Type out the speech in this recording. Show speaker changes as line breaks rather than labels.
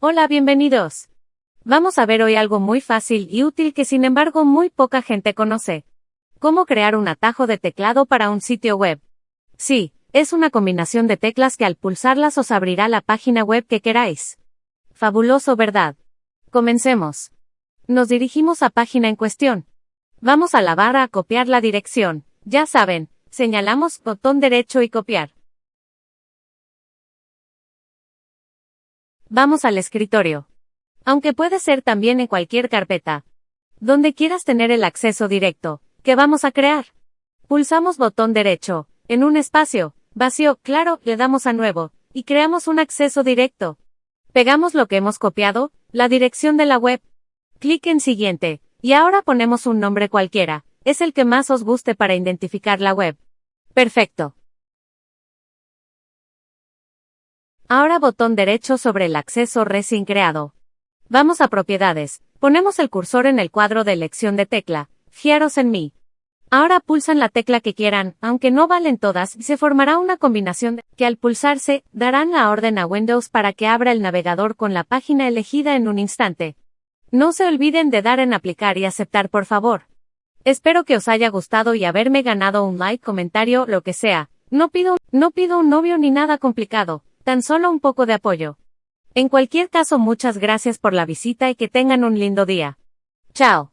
Hola, bienvenidos. Vamos a ver hoy algo muy fácil y útil que sin embargo muy poca gente conoce. Cómo crear un atajo de teclado para un sitio web. Sí, es una combinación de teclas que al pulsarlas os abrirá la página web que queráis. Fabuloso, ¿verdad? Comencemos. Nos dirigimos a página en cuestión. Vamos a la barra a copiar la dirección. Ya saben, señalamos botón derecho y copiar. Vamos al escritorio. Aunque puede ser también en cualquier carpeta. Donde quieras tener el acceso directo. ¿Qué vamos a crear? Pulsamos botón derecho. En un espacio. Vacío, claro, le damos a nuevo. Y creamos un acceso directo. Pegamos lo que hemos copiado, la dirección de la web. Clic en siguiente. Y ahora ponemos un nombre cualquiera. Es el que más os guste para identificar la web. Perfecto. Ahora botón derecho sobre el acceso recién creado. Vamos a propiedades. Ponemos el cursor en el cuadro de elección de tecla. Fiaros en mí. Ahora pulsan la tecla que quieran, aunque no valen todas, se formará una combinación que al pulsarse, darán la orden a Windows para que abra el navegador con la página elegida en un instante. No se olviden de dar en aplicar y aceptar por favor. Espero que os haya gustado y haberme ganado un like, comentario, lo que sea. No pido, no pido un novio ni nada complicado tan solo un poco de apoyo. En cualquier caso, muchas gracias por la visita y que tengan un lindo día. Chao.